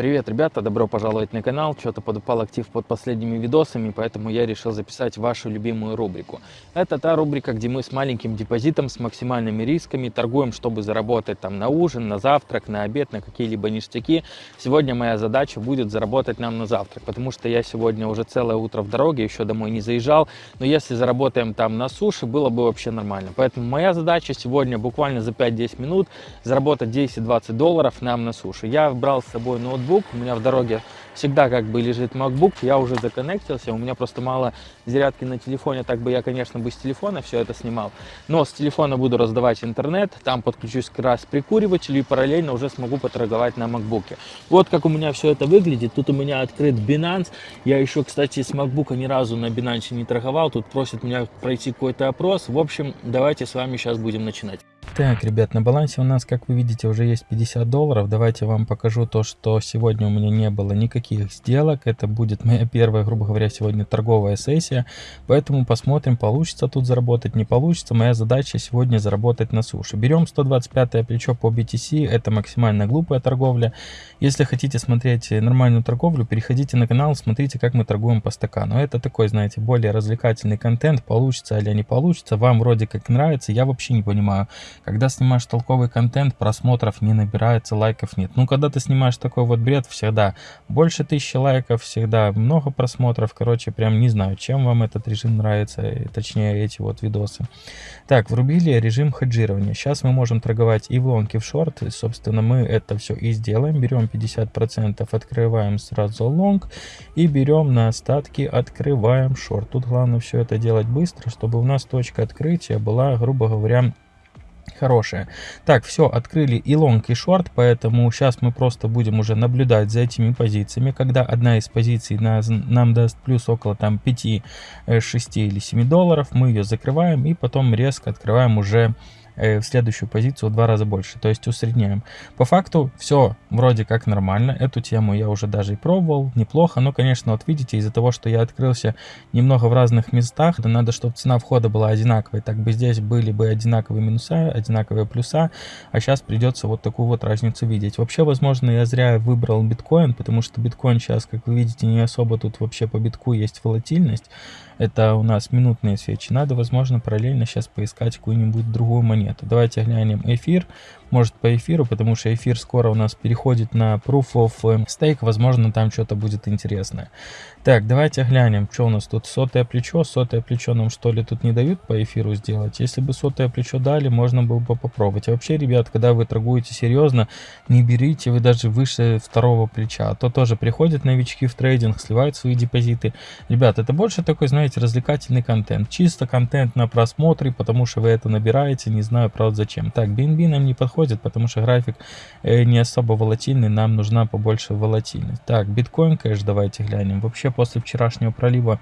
Привет, ребята, добро пожаловать на канал. Что-то подупал актив под последними видосами, поэтому я решил записать вашу любимую рубрику. Это та рубрика, где мы с маленьким депозитом, с максимальными рисками торгуем, чтобы заработать там на ужин, на завтрак, на обед, на какие-либо ништяки. Сегодня моя задача будет заработать нам на завтрак, потому что я сегодня уже целое утро в дороге, еще домой не заезжал. Но если заработаем там на суше, было бы вообще нормально. Поэтому моя задача сегодня буквально за 5-10 минут заработать 10-20 долларов нам на суше. Я брал с собой ноутбук MacBook, у меня в дороге всегда как бы лежит MacBook, я уже законнектился, у меня просто мало зарядки на телефоне, так бы я, конечно, бы с телефона все это снимал, но с телефона буду раздавать интернет, там подключусь как раз прикуривателю и параллельно уже смогу поторговать на MacBook. Вот как у меня все это выглядит, тут у меня открыт Binance, я еще, кстати, с MacBook ни разу на Binance не торговал, тут просят меня пройти какой-то опрос, в общем, давайте с вами сейчас будем начинать. Так, ребят, на балансе у нас, как вы видите, уже есть 50 долларов. Давайте вам покажу то, что сегодня у меня не было никаких сделок. Это будет моя первая, грубо говоря, сегодня торговая сессия. Поэтому посмотрим, получится тут заработать, не получится. Моя задача сегодня заработать на суше. Берем 125 плечо по BTC. Это максимально глупая торговля. Если хотите смотреть нормальную торговлю, переходите на канал, смотрите, как мы торгуем по стакану. Это такой, знаете, более развлекательный контент. Получится или не получится. Вам вроде как нравится. Я вообще не понимаю когда снимаешь толковый контент, просмотров не набирается, лайков нет. Ну, когда ты снимаешь такой вот бред, всегда больше тысячи лайков, всегда много просмотров. Короче, прям не знаю, чем вам этот режим нравится, точнее эти вот видосы. Так, врубили режим хеджирования. Сейчас мы можем торговать и в лонг, и в шорт. И, собственно, мы это все и сделаем. Берем 50%, открываем сразу лонг и берем на остатки, открываем шорт. Тут главное все это делать быстро, чтобы у нас точка открытия была, грубо говоря, хорошая. Так, все, открыли и лонг, и шорт, поэтому сейчас мы просто будем уже наблюдать за этими позициями. Когда одна из позиций нас, нам даст плюс около там 5, 6 э, или 7 долларов, мы ее закрываем и потом резко открываем уже в следующую позицию в два раза больше, то есть усредняем. По факту все вроде как нормально, эту тему я уже даже и пробовал, неплохо, но, конечно, вот видите, из-за того, что я открылся немного в разных местах, да надо, чтобы цена входа была одинаковой, так бы здесь были бы одинаковые минуса, одинаковые плюса, а сейчас придется вот такую вот разницу видеть. Вообще, возможно, я зря выбрал биткоин, потому что биткоин сейчас, как вы видите, не особо тут вообще по битку есть волатильность, это у нас минутные свечи. Надо, возможно, параллельно сейчас поискать какую-нибудь другую монету. Давайте глянем эфир может по эфиру, потому что эфир скоро у нас переходит на Proof of Stake, возможно там что-то будет интересное. Так, давайте глянем, что у нас тут сотое плечо, сотое плечо нам что ли тут не дают по эфиру сделать, если бы сотое плечо дали, можно было бы попробовать. А вообще, ребят, когда вы торгуете серьезно, не берите вы даже выше второго плеча, а то тоже приходят новички в трейдинг, сливают свои депозиты. Ребят, это больше такой, знаете, развлекательный контент, чисто контент на просмотре, потому что вы это набираете, не знаю, правда, зачем. Так, BNB нам не подходит потому что график э, не особо волатильный, нам нужна побольше волатильность. Так, биткоин кэш давайте глянем. Вообще после вчерашнего пролива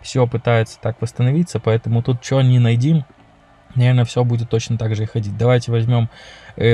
все пытается так восстановиться, поэтому тут что не найдем, наверное, все будет точно так же и ходить. Давайте возьмем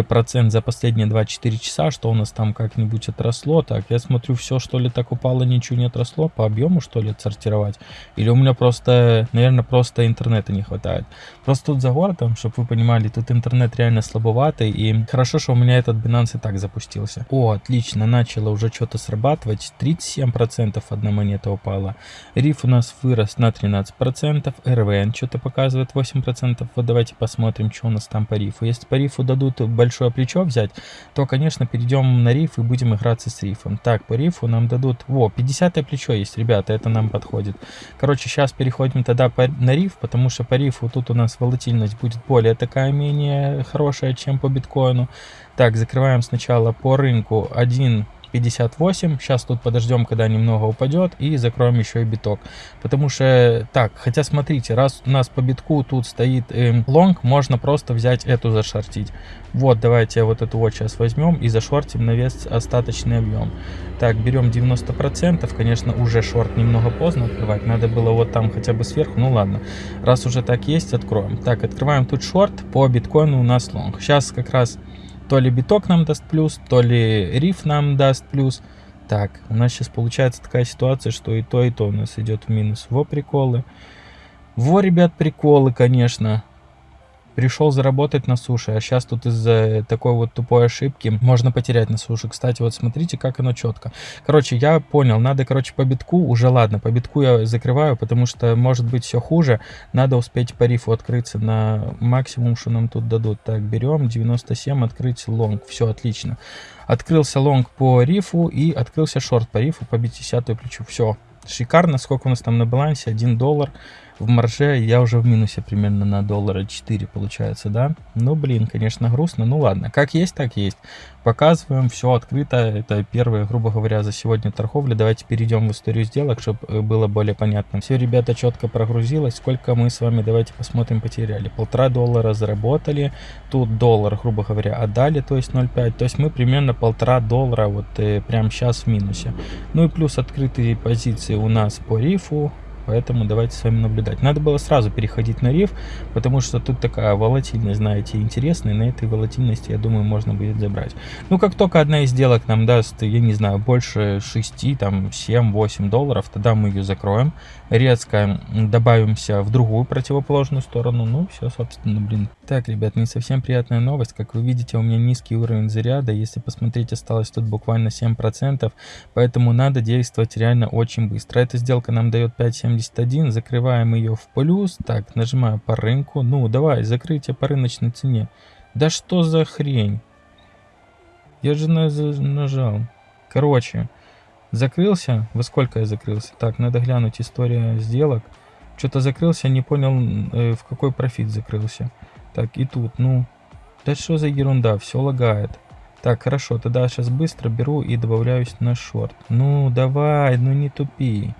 процент за последние 24 часа, что у нас там как-нибудь отросло. Так, я смотрю, все что ли так упало, ничего не отросло. По объему что ли отсортировать? Или у меня просто, наверное, просто интернета не хватает. Просто тут за городом, чтобы вы понимали, тут интернет реально слабоватый. И хорошо, что у меня этот Binance и так запустился. О, отлично, начало уже что-то срабатывать. 37% одна монета упала. Риф у нас вырос на 13%. РВН что-то показывает 8%. Вот давайте посмотрим, что у нас там по рифу. Если по рифу дадут большое плечо взять, то, конечно, перейдем на риф и будем играться с рифом. Так, по рифу нам дадут... Во, 50 плечо есть, ребята, это нам подходит. Короче, сейчас переходим тогда по, на риф, потому что по рифу тут у нас волатильность будет более такая, менее хорошая, чем по биткоину. Так, закрываем сначала по рынку 1 58. Сейчас тут подождем, когда немного упадет и закроем еще и биток. Потому что, так, хотя смотрите, раз у нас по битку тут стоит э, можно просто взять эту зашортить. Вот, давайте вот эту вот сейчас возьмем и зашортим на вес остаточный объем. Так, берем 90%, конечно, уже шорт немного поздно открывать, надо было вот там хотя бы сверху, ну ладно. Раз уже так есть, откроем. Так, открываем тут шорт, по биткоину у нас лонг. Сейчас как раз то ли биток нам даст плюс, то ли риф нам даст плюс. Так, у нас сейчас получается такая ситуация, что и то, и то у нас идет в минус. Во приколы. Во, ребят, приколы, конечно. Пришел заработать на суше, а сейчас тут из-за такой вот тупой ошибки можно потерять на суше. Кстати, вот смотрите, как оно четко. Короче, я понял, надо, короче, по битку, уже ладно, по битку я закрываю, потому что может быть все хуже. Надо успеть по рифу открыться на максимум, что нам тут дадут. Так, берем 97, открыть лонг, все отлично. Открылся лонг по рифу и открылся шорт по рифу по 50 плечу. Все, шикарно. Сколько у нас там на балансе? 1 доллар в марже я уже в минусе примерно на доллара 4 получается, да? Ну, блин, конечно, грустно. Ну, ладно, как есть, так есть. Показываем, все открыто. Это первая, грубо говоря, за сегодня торговля. Давайте перейдем в историю сделок, чтобы э, было более понятно. Все, ребята, четко прогрузилось. Сколько мы с вами, давайте посмотрим, потеряли. Полтора доллара заработали. Тут доллар, грубо говоря, отдали, то есть 0,5. То есть мы примерно полтора доллара вот э, прямо сейчас в минусе. Ну и плюс открытые позиции у нас по рифу Поэтому давайте с вами наблюдать. Надо было сразу переходить на риф, потому что тут такая волатильность, знаете, интересная. На этой волатильности, я думаю, можно будет забрать. Ну, как только одна из сделок нам даст, я не знаю, больше 6, там, 7-8 долларов, тогда мы ее закроем. Резко добавимся в другую противоположную сторону. Ну, все, собственно, блин. Так, ребят, не совсем приятная новость. Как вы видите, у меня низкий уровень заряда. Если посмотреть, осталось тут буквально 7%. Поэтому надо действовать реально очень быстро. Эта сделка нам дает 5-7 71, закрываем ее в плюс. Так, нажимаю по рынку. Ну, давай, закрытие по рыночной цене. Да что за хрень? Я же нажал. Короче, закрылся. Во сколько я закрылся? Так, надо глянуть история сделок. Что-то закрылся, не понял, э, в какой профит закрылся. Так, и тут, ну, да что за ерунда, все лагает. Так, хорошо, тогда сейчас быстро беру и добавляюсь на шорт. Ну, давай, ну не тупи.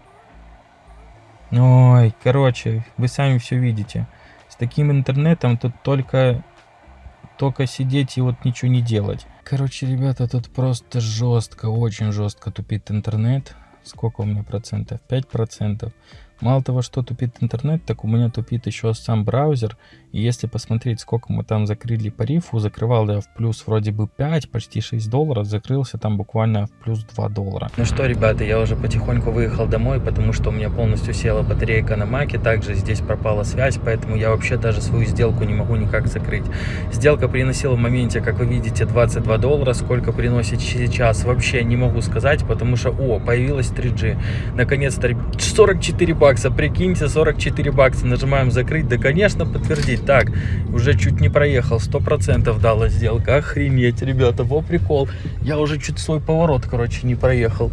Ой, короче, вы сами все видите. С таким интернетом тут только, только сидеть и вот ничего не делать. Короче, ребята, тут просто жестко, очень жестко тупит интернет. Сколько у меня процентов? 5 процентов. Мало того, что тупит интернет, так у меня тупит еще сам браузер. И если посмотреть, сколько мы там закрыли по рифу, закрывал я в плюс вроде бы 5, почти 6 долларов, закрылся там буквально в плюс 2 доллара. Ну что, ребята, я уже потихоньку выехал домой, потому что у меня полностью села батарейка на маке, также здесь пропала связь, поэтому я вообще даже свою сделку не могу никак закрыть. Сделка приносила в моменте, как вы видите, 22 доллара, сколько приносит сейчас, вообще не могу сказать, потому что, о, появилась 3G. Наконец-то 44 бакса бакса, прикиньте, 44 бакса, нажимаем закрыть, да, конечно, подтвердить. Так, уже чуть не проехал, 100% дала сделка, охренеть, ребята, во прикол. Я уже чуть свой поворот, короче, не проехал.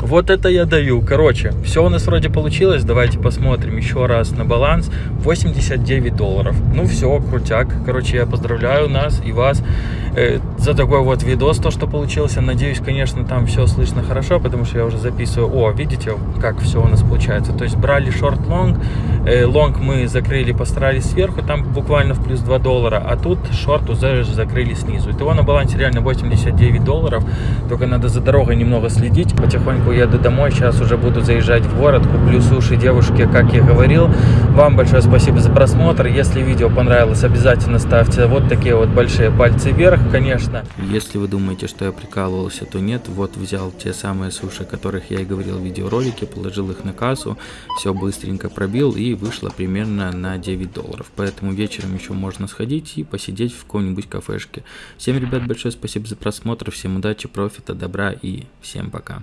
Вот это я даю. Короче, все у нас вроде получилось. Давайте посмотрим еще раз на баланс. 89 долларов. Ну все, крутяк. Короче, я поздравляю нас и вас э, за такой вот видос, то, что получился. Надеюсь, конечно, там все слышно хорошо, потому что я уже записываю. О, видите, как все у нас получается. То есть брали шорт-лонг. Э, лонг мы закрыли, постарались сверху, там буквально в плюс 2 доллара. А тут шорт уже закрыли снизу. Итого на балансе реально 89 долларов. Только надо за дорогой немного следить. Потихоньку еду домой, сейчас уже буду заезжать в город, куплю суши девушке, как я говорил. Вам большое спасибо за просмотр. Если видео понравилось, обязательно ставьте вот такие вот большие пальцы вверх, конечно. Если вы думаете, что я прикалывался, то нет. Вот взял те самые суши, о которых я и говорил в видеоролике, положил их на кассу, все быстренько пробил и вышло примерно на 9 долларов. Поэтому вечером еще можно сходить и посидеть в какой-нибудь кафешке. Всем, ребят, большое спасибо за просмотр, всем удачи, профита, добра и всем пока.